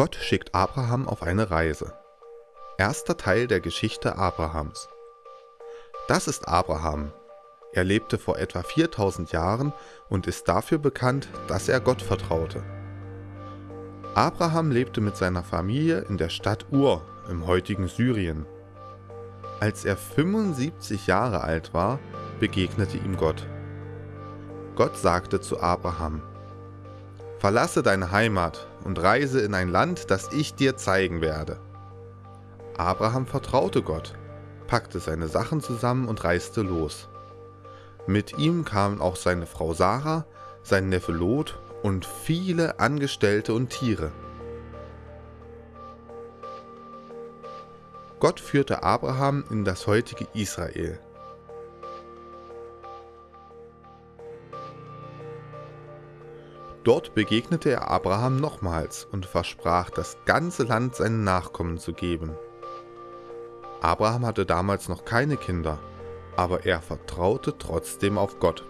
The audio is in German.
Gott schickt Abraham auf eine Reise. Erster Teil der Geschichte Abrahams. Das ist Abraham. Er lebte vor etwa 4000 Jahren und ist dafür bekannt, dass er Gott vertraute. Abraham lebte mit seiner Familie in der Stadt Ur im heutigen Syrien. Als er 75 Jahre alt war, begegnete ihm Gott. Gott sagte zu Abraham, Verlasse deine Heimat und reise in ein Land, das ich dir zeigen werde. Abraham vertraute Gott, packte seine Sachen zusammen und reiste los. Mit ihm kamen auch seine Frau Sarah, sein Neffe Lot und viele Angestellte und Tiere. Gott führte Abraham in das heutige Israel. Dort begegnete er Abraham nochmals und versprach, das ganze Land seinen Nachkommen zu geben. Abraham hatte damals noch keine Kinder, aber er vertraute trotzdem auf Gott.